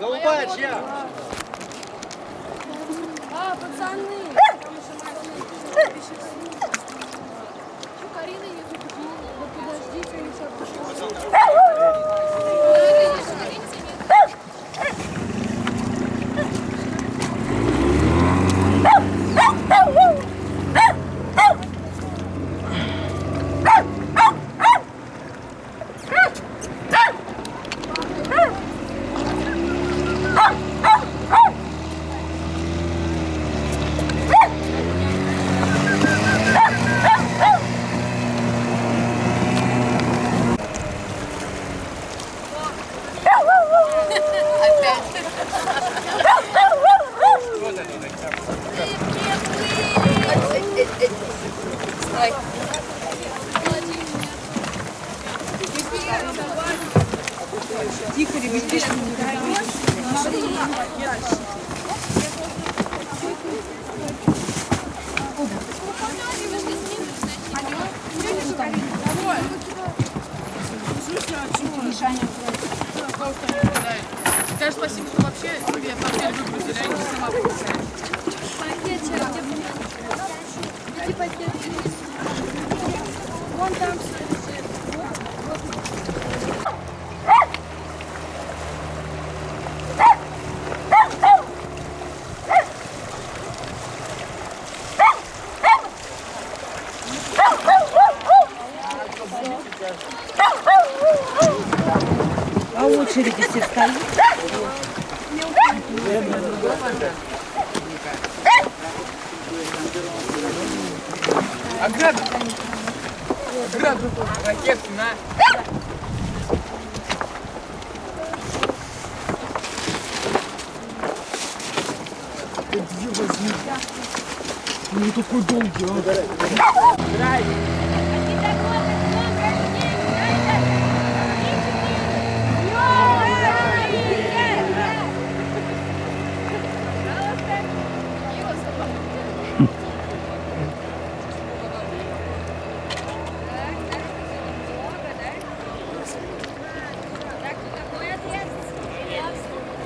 Голубая чья? А, пацаны! Такой долгий, а.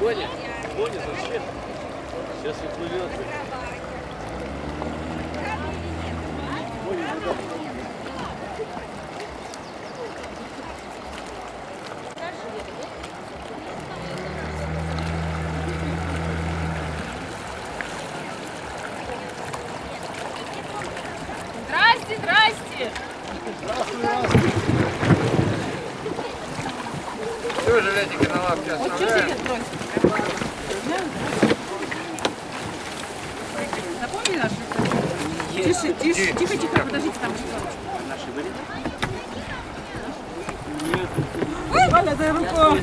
Боня, Боня, зачем? Сейчас уплывет. Здрасте, здрасте! Чего жилетики на лапке оставляем? Наши? Тише, тише, тихо, тихо, подождите, там Валя, дай руку.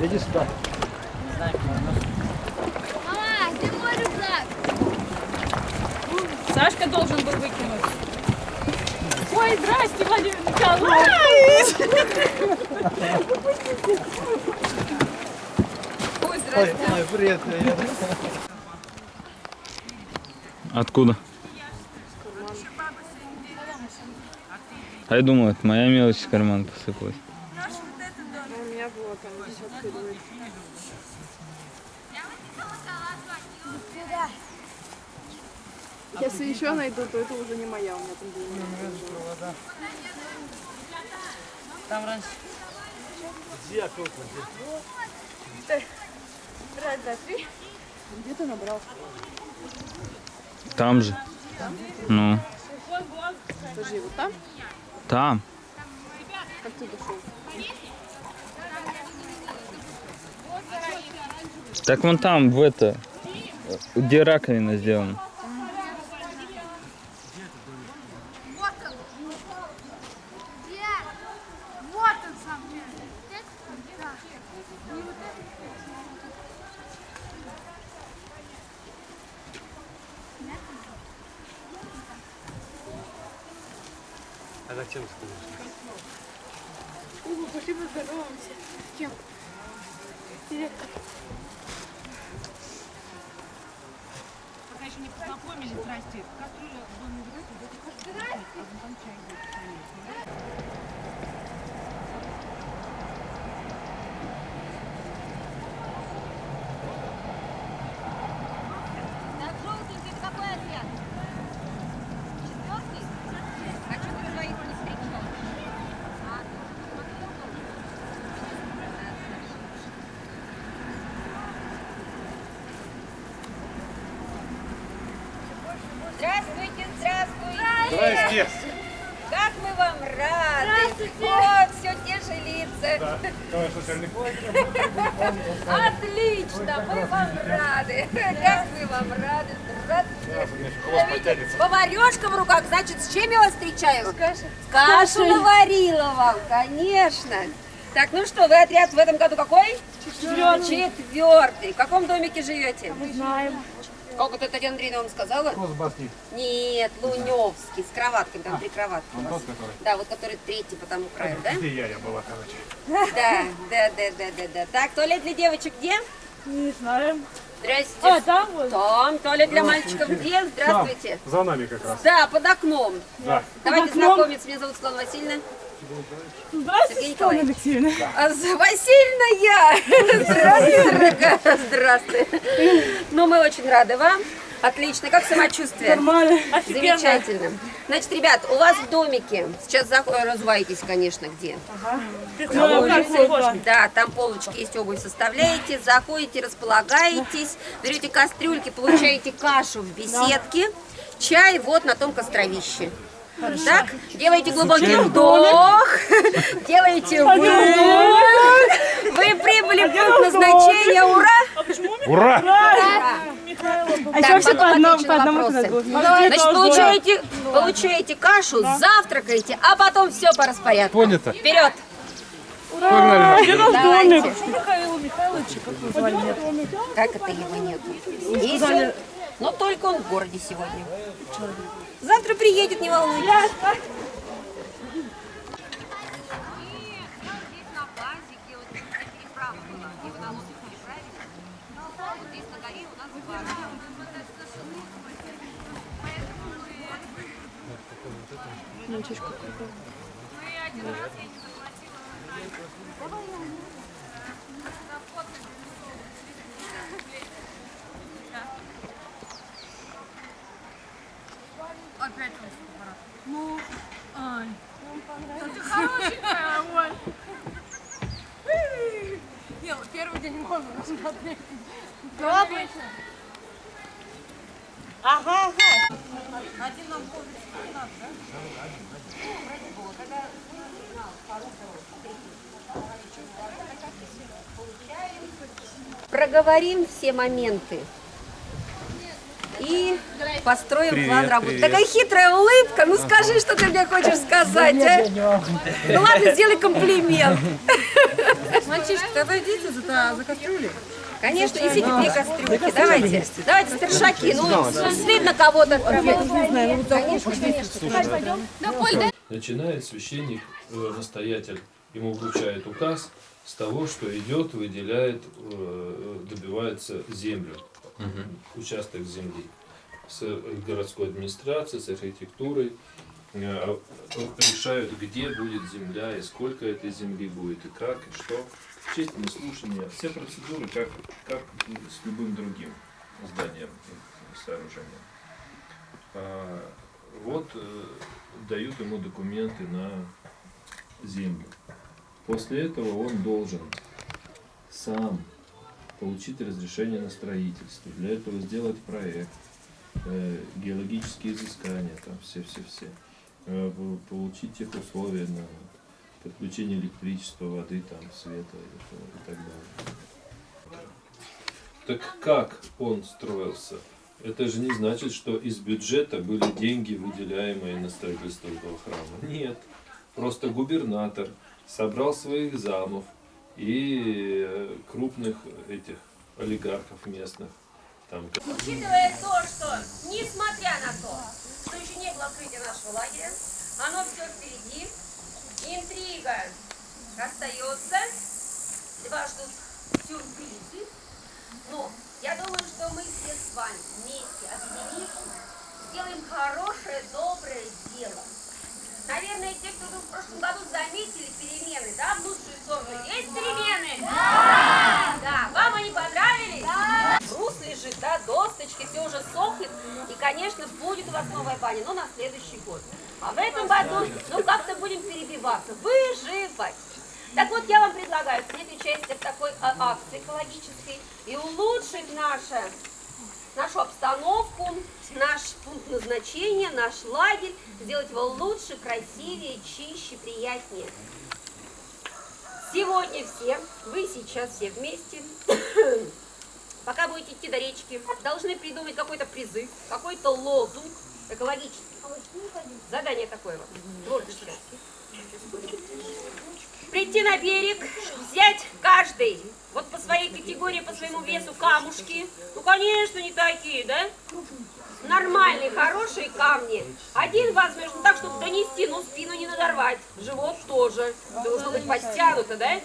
Иди сюда. Мама, где мой рюкзак? Сашка должен был выкинуть. Ой, здрасте, Владимир Николаевич! Ой, Ой, здрасте. ой, привет, привет. Откуда? А я думал, это моя мелочь в карман посыпалась. Если еще найду, то это уже не моя, у меня там деньги. Там раньше. Где окно? Раз, два, три. Где ты набрал? Там же. Ну, Подожди, вот там? там. Как ты дошел? Так вон там, в это, где раковина сделана. Пошли поздороваемся. С кем? Директор. Пока еще не познакомились, здрасте. Кастрюля в доме. Здрасте. Отлично, мы вам рады. Как мы вам рады. Здравствуйте. Поварешка в руках, значит, с чем я вас встречаю? Кашу наварила вам, конечно. Так, ну что, вы отряд в этом году какой? Четвертый. Четвертый. В каком домике живете? Мы знаем. Как это Татьяна Андреевна вам сказала? Нет, Луневский, с кроватками, там три кроватки. у вас. Да, вот который третий по тому краю, да? Где я, я была, короче. Да, да, да, да, да, да. Так, туалет для девочек где? Не знаем. Здрасте. А, там вот. Там, туалет для мальчиков где? Здравствуйте. За нами как раз. Да, под окном. Да. Давайте окном. знакомиться. Меня зовут Светлана Васильевна. Здравствуйте, Светлана. Алексеевна. А, Васильевна я. Здравствуй, дорогая. Здравствуй. Ну, мы очень рады вам. Отлично. Как самочувствие? Нормально. Офигенно. Замечательно. Значит, ребят, у вас в домике, сейчас разуваетесь, конечно, где? Ну, как вот, Да, там полочки есть, обувь составляете, заходите, располагаетесь, берете кастрюльки, получаете кашу в беседке, чай вот на том костровище. Так, делаете глубокий вдох, делаете выдох, вы прибыли в пункт назначения, ура! Ура! А еще все по потом одному, отвечу по одному кругу. Значит, получаете, получаете кашу, завтракаете, а потом все по распорядку. Понято. Вперед! Погнали. Наш Давайте. как звали? Это его нет? Но только он в городе сегодня. Завтра приедет, не волнуйтесь. Проговорим все моменты. И построим план работы. Такая хитрая улыбка. Ну скажи, что ты мне хочешь сказать, а? Ну ладно, сделай комплимент. Мальчишки, отойдите за, за кастрюли. Конечно, несите две кастрюльки. Давайте. Давайте, старшаки. Ну, стыдно кого-то. Конечно, конечно. Начинает священник, э, настоятель, ему вручает указ с того, что идет, выделяет, э, добивается землю, участок земли. С городской администрацией, с архитектурой э, решают, где будет земля, и сколько этой земли будет, и как, и что. Общественные слушания, все процедуры, как, как с любым другим зданием, и сооружением. А, Вот э, дают ему документы на землю. После этого он должен сам получить разрешение на строительство. Для этого сделать проект, э, геологические изыскания, там все-все-все. Э, по- Получить тех условия на подключение электричества, воды, там, света и так далее. Так как он строился? Это же не значит, что из бюджета были деньги, выделяемые на строительство этого храма. Нет. Просто губернатор собрал своих замов и э, крупных этих олигархов местных. Там, Учитывая то, что, несмотря на то, что еще не было открытия нашего лагеря, оно все впереди, интрига остается, вас ждут сюрпризы, Но я думаю, что мы все с вами вместе объединившись, сделаем хорошее, доброе дело. Наверное, те, кто в прошлом году заметили перемены, да, в лучшую сторону. Есть перемены? Да! Да. Вам они понравились? Да. Брус лежит, да, досточки, все уже сохнет. И, конечно, будет у вас новая баня, но на следующий год. А в этом году, ну, как-то будем перебиваться, выживать. Так вот, я вам предлагаю принять участие в такой а, акции экологической и улучшить наше нашу обстановку, наш пункт назначения, наш лагерь, сделать его лучше, красивее, чище, приятнее. Сегодня все, вы сейчас все вместе, пока будете идти до речки, должны придумать какой-то призыв, какой-то лозунг экологический. Задание такое вот, творческое. Прийти на берег, взять каждый, вот по своей категории, по своему весу камушки. Ну, конечно, не такие, да? Нормальные, хорошие камни. Один возьмешь, ну так, чтобы донести, но спину не надорвать. Живот тоже. Должно быть подтянуто, да?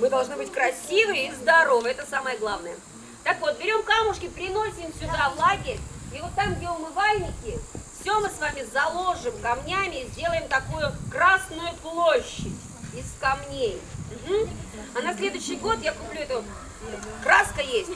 Мы должны быть красивые и здоровые, это самое главное. Так вот, берем камушки, приносим сюда в лагерь, и вот там, где умывальники, все мы с вами заложим камнями и сделаем такую красную площадь из камней. Мгм. А на следующий год я куплю эту, краска есть,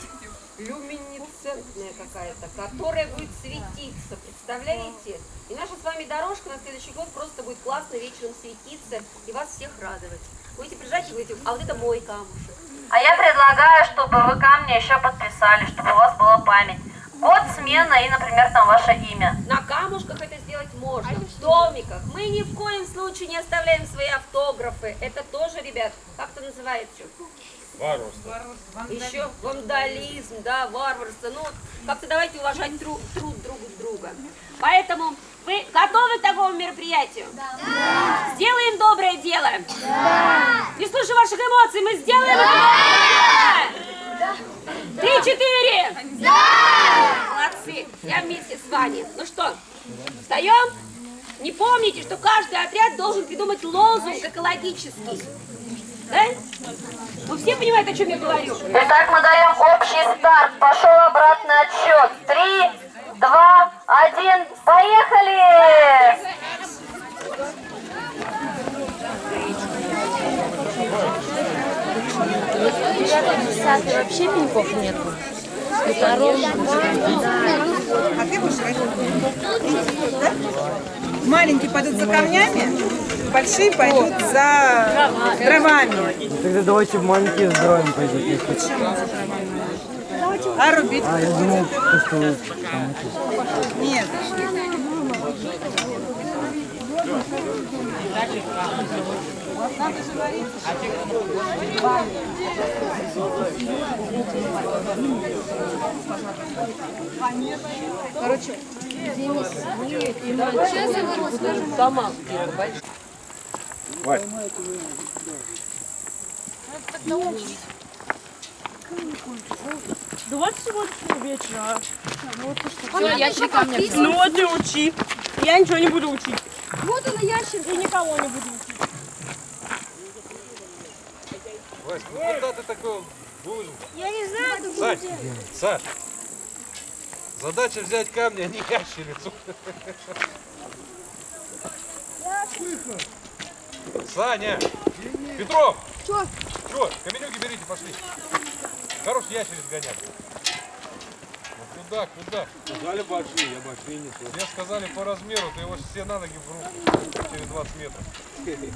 люминесцентная какая-то, которая будет светиться, представляете? И наша с вами дорожка на следующий год просто будет классно вечером светиться и вас всех радовать. Будете приезжать и говорите, а вот это мой камушек. А я предлагаю, чтобы вы камни еще подписали, чтобы у вас была память. Смена и, например, там ваше имя. На камушках это сделать можно, в домиках. Мы ни в коем случае не оставляем свои автографы. Это тоже, ребят, как это называется? Варварство. Еще вандализм, да, варварство. Ну, как-то давайте уважать тру- труд друг друга. Поэтому вы готовы к такому мероприятию? Да. Сделаем доброе дело? Да. Не слышу ваших эмоций, мы сделаем это доброе дело? Три-четыре! Да! Я вместе с вами. Ну что, встаем? Не помните, что каждый отряд должен придумать лозунг экологический. Да? Вы все понимаете, о чем я говорю? Итак, мы даем общий старт. Пошел обратный отсчет. Три, два, один, поехали! вообще пеньков нету. А ты будешь родить? Да? Маленькие пойдут за камнями, большие пойдут за дровами. Тогда давайте маленькие с дровами пойдут. А рубить? А, я думал, то, что вы там эти- Нет. Давайте сегодня вечера. Все, ящик камня. Ну вот и учи. Я ничего не буду учить. Вот он ящик. И никого не буду учить. Вась, ну куда ты такой будешь? Я не знаю, как Сань, Саш, задача взять камни, а не ящерицу. Саня! Петров! Чё? Чё? Каменюки берите, пошли. Хорош ящериц гонять. Ну куда, куда? Сказали большие, я большие несу. Мне сказали по размеру, ты его все на ноги в руку через 20 метров.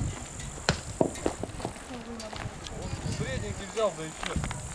Вот средненький взял, да и все.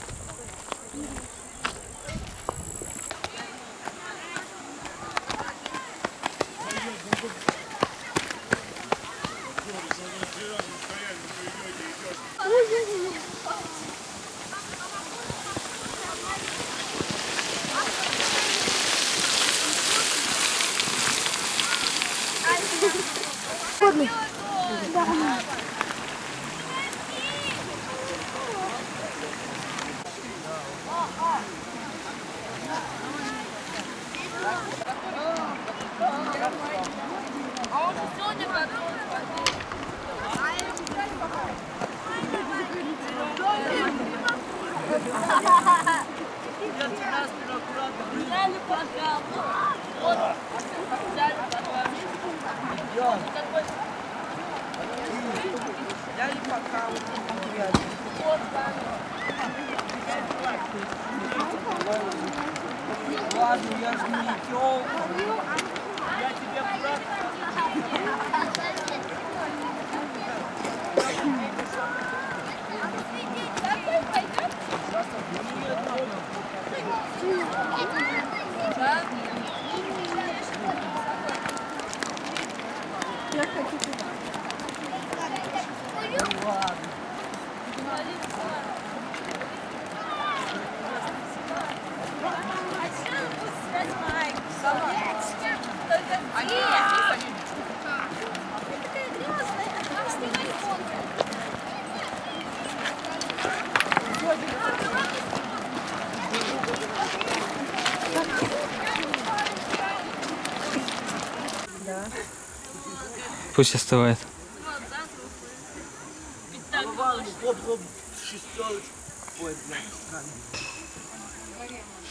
Пусть остывает.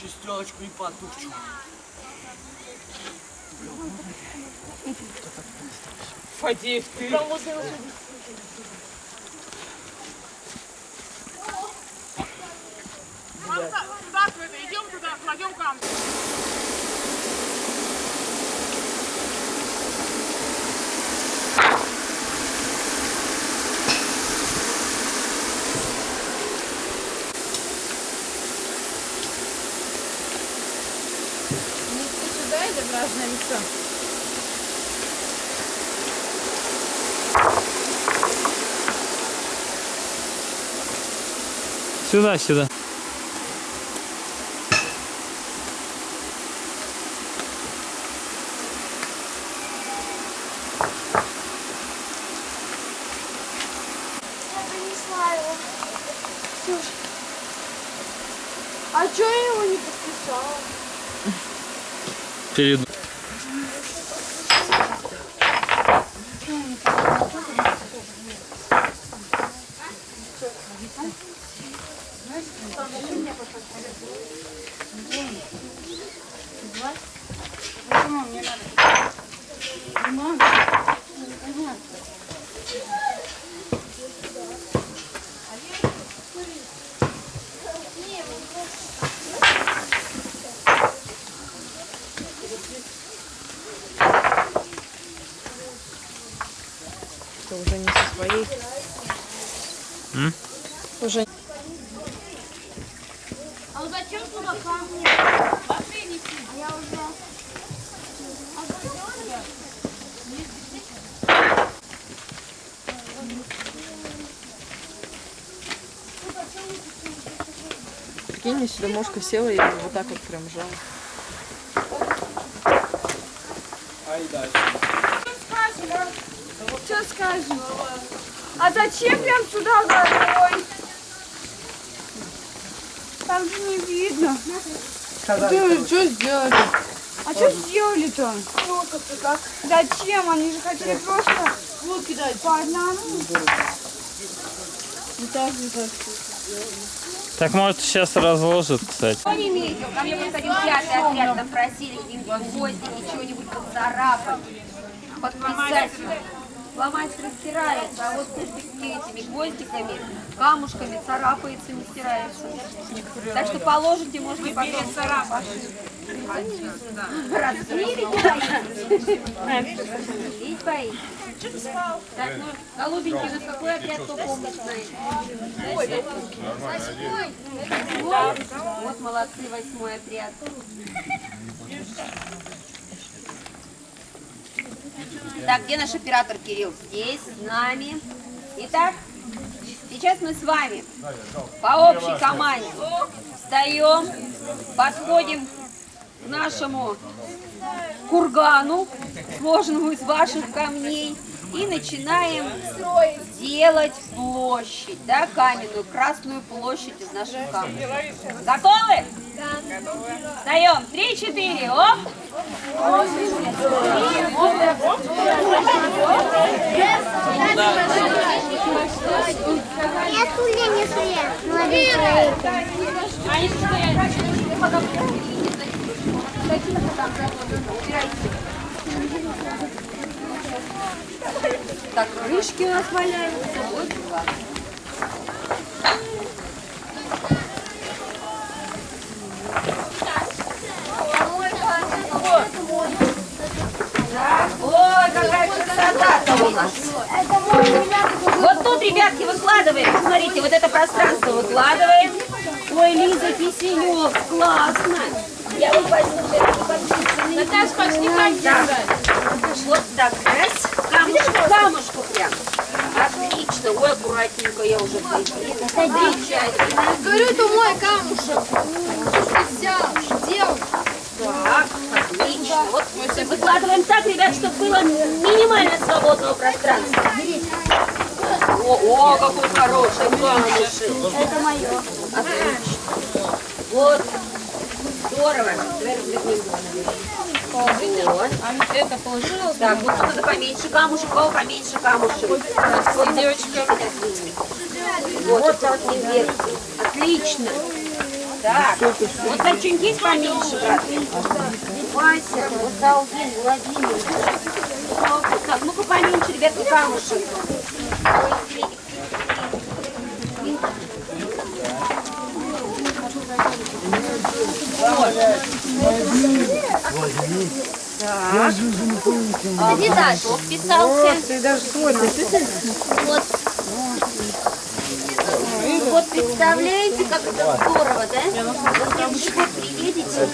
Шестерочку. И потупчу. Фадеев, ты? Идем туда, кладем камни. Лицо? Сюда, сюда. Я принесла его. Слушай. А чё я его не подписала? Перед... Это уже не со своей. М? Уже. А зачем А я. Прикинь, мне сюда мошка села и вот так вот прям жала. Что скажем? А зачем прям сюда горой? Там же не видно. Ты что сделали? А что сделали-то? Зачем? Они же хотели просто вот кидать по одному. Так может сейчас разложит, кстати. Не видел? Ко мне приходил пятый отряд, там просили где-нибудь гвоздики, чего-нибудь поцарапать, подписать. Ломается, растирается, а вот этими гвоздиками, камушками царапается, не стирается. Так что положите, можете потом царапать. Видеть боитесь? Так, ну, голубенький, у нас какой отряд, кто помнит, знает? Восьмой? Вот молодцы, восьмой отряд. Так, где наш оператор Кирилл? Здесь, с нами. Итак, сейчас мы с вами по общей команде встаем, подходим к нашему кургану, сложенному из ваших камней, И начинаем делать площадь, да, каменную, красную площадь из наших камней. Готовы? Встаем. Три, четыре. Оп. Я туля не своя. Они стоят. Так, крышки у нас валяются. Вот дела. Ой, красота у нас. Вот тут, ребятки, выкладываем. Смотрите, вот это пространство выкладываем. Ой, Лиза Киселев, классно. Я вот возьму Наташ, пошли Вот так, раз. Камушек, камушку прям. Отлично. Ой, аккуратненько я уже. Говорю, это мой камушек. Ты взял? Сделал. Так, отлично. Вот выкладываем так, ребят, чтобы было минимально свободного пространства. О, о, какой хороший камушек. Это мое. Отлично. Вот. Здорово. Давай развернем. Вот. Это положила? Так, вот надо поменьше камушек, кого поменьше камушек. Вот девочка. Вот так вверх. Отлично. Так, вот есть поменьше, брат? Вася, вот Долгин, Владимир. Так, ну-ка поменьше, ребятки, камушек. Ой, Светик, Так. Иди дальше. Вписался. Ты даже свой Вот. Вот представляете, как это здорово, да? Вот следующий год приедете.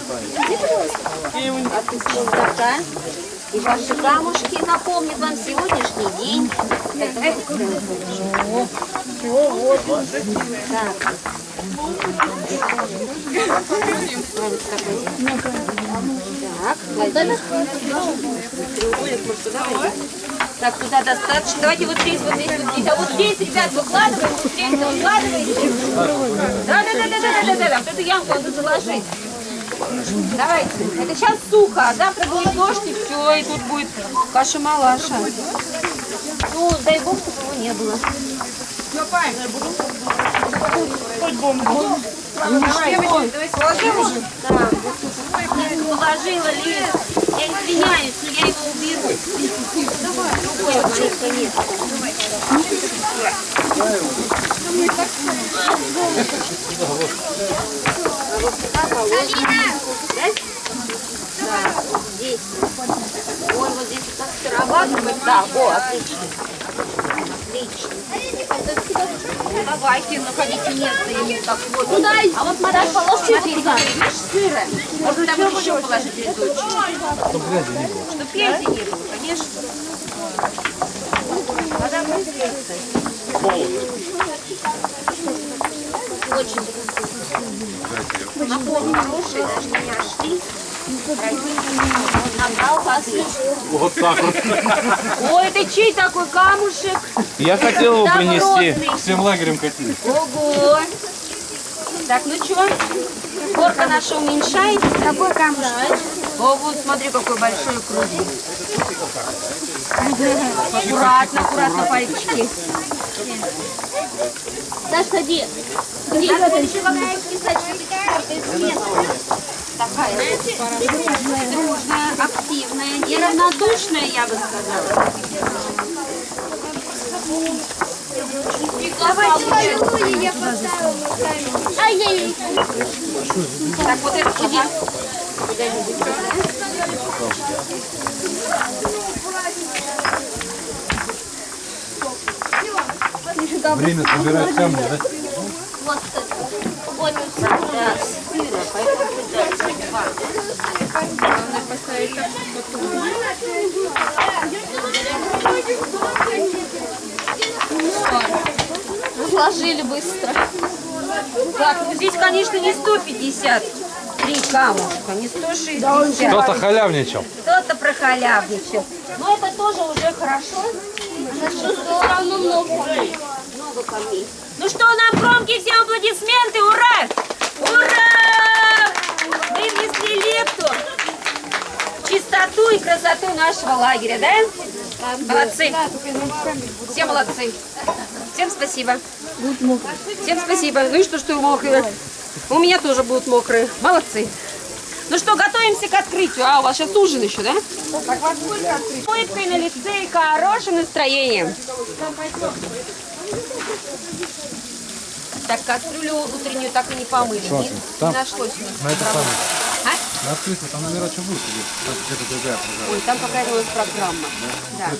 Отпускника. И ваши камушки напомнят вам сегодняшний день. Так, Так. Так, Владимир. Так, туда достаточно. Давайте вот здесь, вот здесь, вот здесь. А вот здесь, ребят, выкладываем, вот здесь выкладываете. Да, да, да, да, да, да, да, да. Вот эту ямку надо заложить. Давайте. Это сейчас сухо, а завтра будет дождь, и все, и тут будет каша-малаша. Ну, дай бог, чтобы его не было. Давай, давай, положим уже? Да, вот тут. Я не положила, Лиз. Я извиняюсь, но я его уберу. Другой маленько нет. А вот сюда положим. Да? Здесь. Ой, вот здесь вот так сыровато. Да, о, отлично. Отлично. Ну, давайте, находите место ему так вот. Ну, дай. А вот, положите вот туда. Видишь, сыра. Можно там еще положить листочек. Чтобы грязи не было. Чтобы грязи не было, конечно. Мадам, Очень вкусно. Напомню, хорошие, даже не нашли. Набрал воды. Вот так вот. Ой, это чей такой камушек? Я хотел его принести. Всем лагерем катили. Ого! Так, ну что? Горка наша уменьшается. Какой камушек? О, вот смотри, какой большой круглый. Аккуратно, аккуратно пальчики. Саш, сади. Надо еще как-нибудь писать, что четвертая смена. Такая дружная, дружная, активная, неравнодушная, я бы сказала. Давайте поцелуй, я поставила. Ай-яй-яй. Так, вот это. Время собирать камни, да? Вот, вот сюда сыра, поэтому туда два. Разложили быстро. Так, ну здесь, конечно, не 153 камушка, не 160. Кто-то халявничал. Кто-то прохалявничал. Но это тоже уже хорошо. Все равно много. Много камней. Ну что, нам громкие всем аплодисменты, ура! Ура! Мы внесли в чистоту и красоту нашего лагеря, да? Молодцы. Все молодцы. Всем спасибо. Всем спасибо. Ну и что, что мокрые? У меня тоже будут мокрые. Молодцы. Ну что, готовимся к открытию. А, у вас сейчас ужин еще, да? С улыбкой на лице и хорошим настроением. Так, кастрюлю утреннюю так и не помыли. Не, там, не нашлось у нас. на это. А? На открытку там номера что будет? Ой, там какая-то у нас программа. Да.